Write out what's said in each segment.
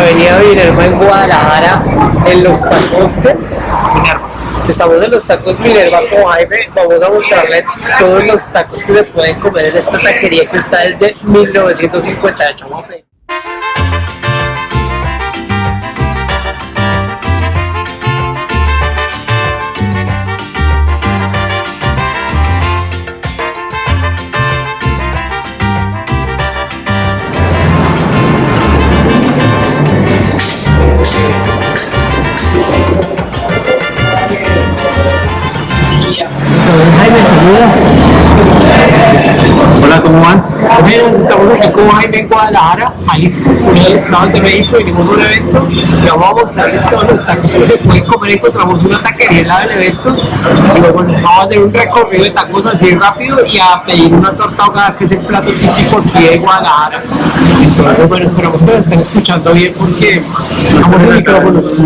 Avenida Minerva en Guadalajara, en los tacos que Estamos en los tacos Minerva con Jaime, vamos a mostrarle todos los tacos que se pueden comer en esta taquería que está desde 1958. Hola, ¿cómo van? Buenas, estamos aquí con Jaime en Guadalajara, Jalisco, por el Estado de México, venimos a un evento y vamos a mostrarles todos los tacos que se pueden comer, encontramos una taquería al lado del evento y luego vamos a hacer un recorrido de tacos así rápido y a pedir una torta ahogada que es el plato típico aquí de Guadalajara. Entonces, bueno, esperamos que lo estén escuchando bien porque estamos en micrófonos.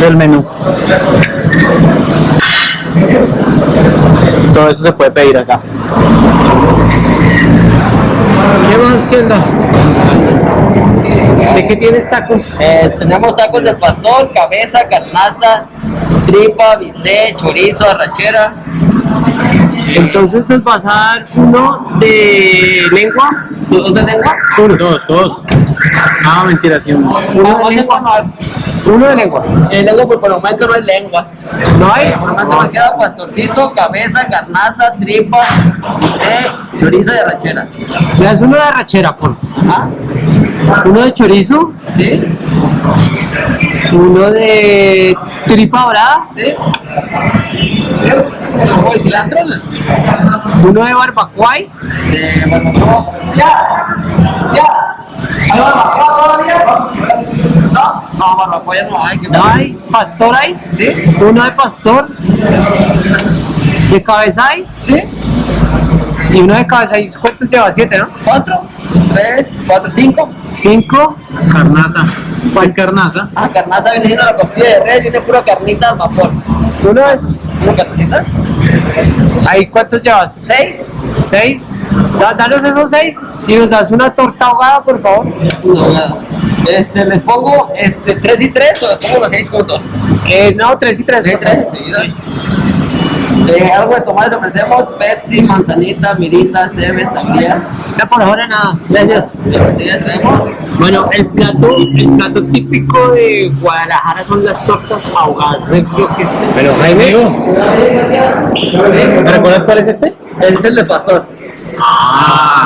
Del menú. Todo eso se puede pedir acá. ¿Qué más? ¿Qué onda? ¿De qué tienes tacos? Eh, tenemos tacos de pastor, cabeza, carnaza, tripa, bistec, chorizo, arrachera. Entonces nos vas a dar uno de lengua, dos de lengua, Uno, dos, dos. Ah, mentira, sí, uno. uno No, de no, lengua, no, uno de lengua. El lengua pues, por momento no es lengua. ¿No hay? Momento me queda pastorcito, cabeza, carnaza, tripa, bistec, chorizo y arrachera. Me das uno de arrachera, por ¿Ah? uno de chorizo, ¿Sí? uno de tripa dorada, ¿Sí? ¿Cómo de cilantro? uno de barbacoa, De barbacoa. ¡Ya! ¡Ya! ¿Hay barbacoa todavía? ¿No? No, barbacoa no hay. ¿qué no hay, pastor hay, ¿Sí? uno de pastor, de cabeza hay, ¿Sí? y uno de cabeza hay, ¿cuántos lleva? Siete, ¿no? ¿Cuatro? ¿Tres? ¿Cuatro? ¿Cinco? Cinco, Carnaza. ¿Cuál es carnaza? Ah, carnaza viene siendo la costilla de res, viene pura carnita al vapor. uno de esos. ¿Pura carnita? ¿Ahí cuántos llevas? ¿Seis? Seis. Da- Danos esos seis y nos das una torta ahogada, por favor. No, nada. Este, les pongo este, tres y tres o les pongo los seis juntos. Eh, no, tres y tres. Tres y por tres favor. enseguida. Eh, algo de tomar les ofrecemos Pepsi, manzanita, mirita, seven, sangría. No, por ahora nada. Gracias. Ya. Bueno, el plato, el plato típico de Guadalajara son las tortas ahogadas. Creo que- Pero Jaime, ¿me recuerdas cuál es este? Ese es el de pastor. Ah,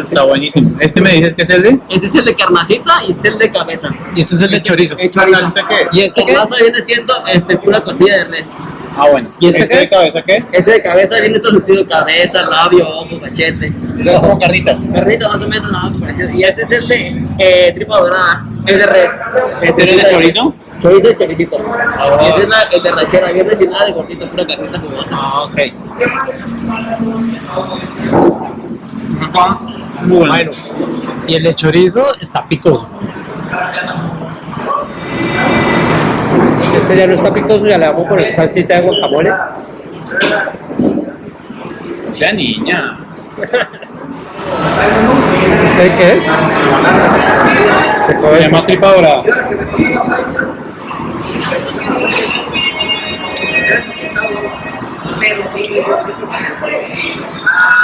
está buenísimo. ¿Este me dices que es el de? Ese es el de carnacita y es el de cabeza. Y este es el de chorizo. el chorizo. ¿Carnacita qué? ¿Y este qué es? Viene siendo este, pura costilla de res. Ah, bueno. ¿Y este qué de es? cabeza qué es? Ese de cabeza viene todo surtido, cabeza, labio, ojo, cachete. Es como carnitas. Carnita más o menos, parecido. Y ese es el de eh, tripa dorada, es de res. ¿Este es de chorizo? Chorizo y choricito. Y ese es la, el de rachera, viene sin nada de gordito, pura carnita jugosa. Ah, ok. Muy bueno. Y el de chorizo está picoso. Este ya no está picoso, ya le vamos a poner salsita de guacamole. O sea, niña. ¿Este qué es? Se llama tripa dorada.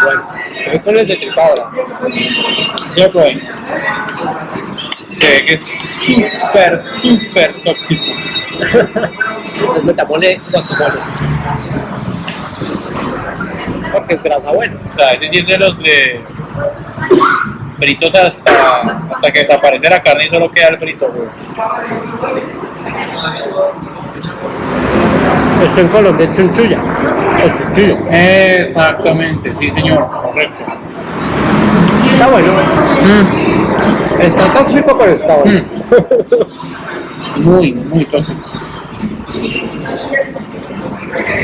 Bueno, voy con el de tripadora. Ya probé. Se ve que es súper, súper tóxico. Entonces metámosle guacamole. Porque es grasa buena. O sea, ese sí es de los de fritos hasta, hasta que desaparece la carne y solo queda el frito, güey. Esto en Colombia es chunchulla. Exactamente, sí señor, correcto. Está bueno. Está tóxico, pero está bueno. Muy, muy tóxico.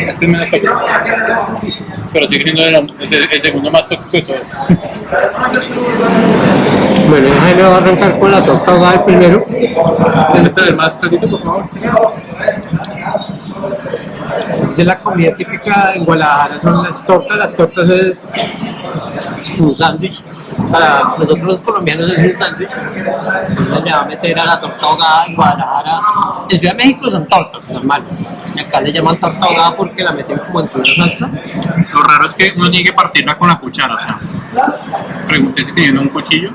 Este es menos tóxico. Pero sigue siendo el, es el- el segundo más tóxico de todos. Bueno, Jaime va a arrancar con la torta ahogada el primero. Este es el más caldito, por favor. Esa es la comida típica en Guadalajara, son las tortas. Las tortas es un sándwich. Para nosotros los colombianos es un sándwich. Entonces le va a meter a la torta ahogada en Guadalajara. En Ciudad de México son tortas normales. Y acá le llaman torta ahogada porque la meten como entre una salsa. Lo raro es que uno tiene que partirla con la cuchara, o sea. Pregunté si tenían un cuchillo,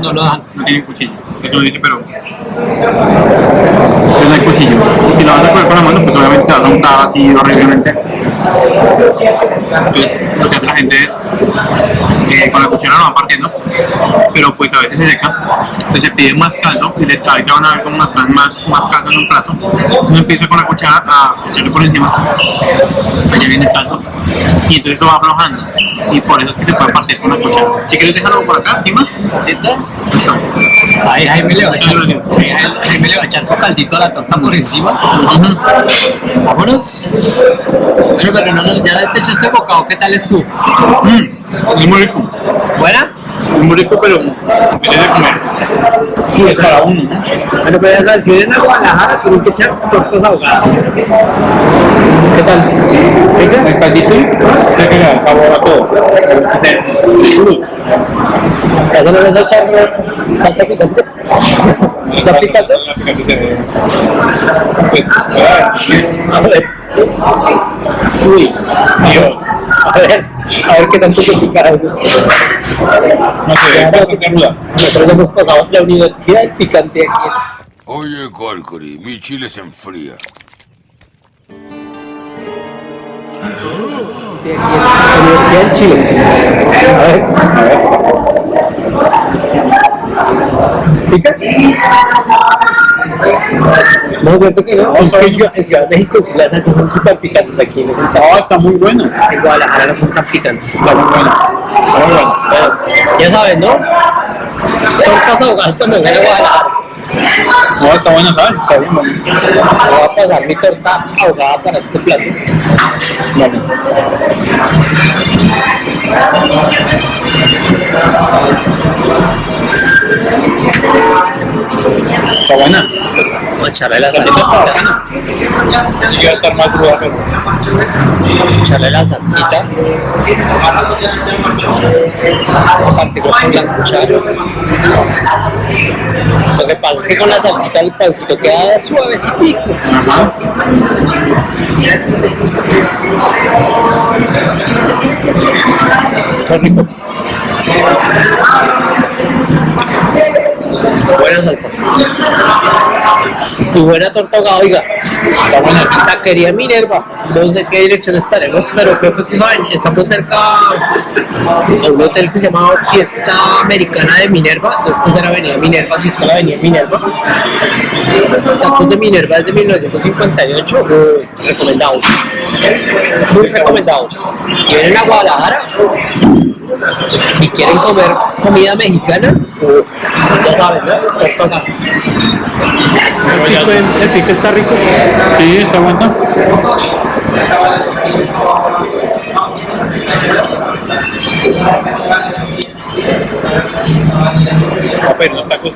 No lo dan. no tienen cuchillo. Entonces uno dice, pero. Pues no hay cuchillo. Y si la vas a comer con la mano, pues así horriblemente. Entonces lo que hace la gente es. eh, con la cuchara lo van partiendo, pero pues a veces se seca. Entonces se pide más caldo y le trae que van a ver como traen más, más caldo en un plato. Entonces uno empieza con la cuchara a echarle por encima. Allá viene el caldo. Y entonces eso va aflojando. Y por eso es que se puede partir con la cuchara. Si quieres dejarlo por acá encima, ¿Siente? listo. Ahí Jaime le va a echar Jaime le va a echar su caldito a la torta por encima. Vámonos. Bueno, pero no, no, ya te echaste bocado, ¿qué tal es tú? Mm, es muy rico. ¿Buena? Es muy rico, pero es de comer. Sí, Es para uno. ¿no? Bueno, pues ya sabes, si vienen a Guadalajara, tienen que echar tortas ahogadas. ¿Qué tal? Rico, el caldito creo que le da sabor a todo. Cruz. ¿Ya se le vas a echar salsa picante? ¿Está picante? Pues, a ver. A ver. Uy, Dios. a ver, a ver qué tanto se pica algo. No sé. Nosotros hemos pasado la universidad del picante aquí. Oye, Corcory, mi chile se enfría. Sí, aquí en la Universidad del Chile. A ver, a ver. ¿Pica? No, es cierto que no. Es que en Ciudad- en Ciudad de México sí las salsas son súper picantes aquí. No, está muy bueno. en Guadalajara no son tan picantes. Está muy bueno. Está muy bueno. Ya saben, ¿no? Tortas ahogadas cuando vengan a Guadalajara. No, está bueno, ¿sabes? Está bien bueno. Voy a pasar mi torta ahogada para este plato. Vale. Vamos a echarle la La salsita. Sí va a estar más ruda, pero. Vamos a echarle la salsita. La cuchara. Lo que pasa es que con la salsita el pancito queda suavecito. Ajá. Está rico. Buena salsa. Y buena torta oiga. Está buena. Taquería Minerva. No sé qué dirección estaremos, pero creo que ustedes saben, estamos cerca a un hotel que se llama Fiesta Americana de Minerva. Entonces, esta es la avenida Minerva, si está la avenida Minerva. Tacos de Minerva desde 1958, muy recomendados. Muy recomendados. Si vienen a Guadalajara y quieren comer comida mexicana, ya saben, ¿no? El pico está rico. Sí, está bueno. Voy a pedir unos tacos.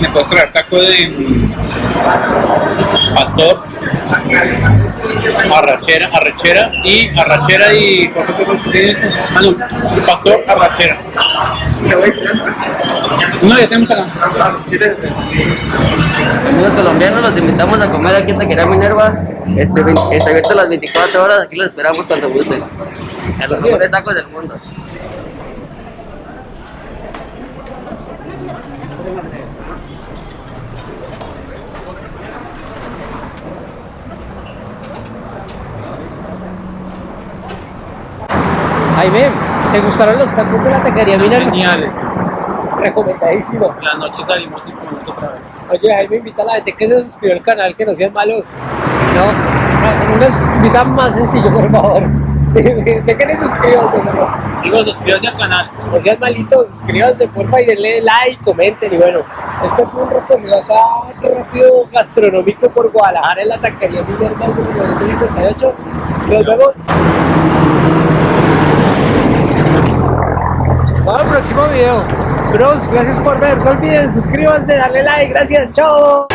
¿Me puedes traer taco de pastor, arrachera, arrachera y arrachera y ¿por qué te tienes? Ah, no, pastor, arrachera. No, ya tenemos acá. Amigos colombianos, los invitamos a comer aquí en Taquería Minerva. Este, está abierto las 24 horas, aquí los esperamos cuando gusten. A los mejores tacos del mundo. Jaime, ¿te gustaron los tacos de la taquería Minerva? Geniales. Recomendadísimo. La noche salimos y comemos otra vez. Oye, Jaime, invita a la gente que se suscriba al canal, que no sean malos. No, no nos invita más sencillo, por favor. De que le suscribanse, por favor. Digo, suscríbanse al canal. No sean malitos, suscríbanse, porfa, y denle like, comenten. Y bueno, este fue un recorrido acá rápido gastronómico por Guadalajara en la taquería Minerva de 1958. Nos vemos. Para el próximo video. Bros, gracias por ver. No olviden, suscríbanse, darle like. Gracias, chao.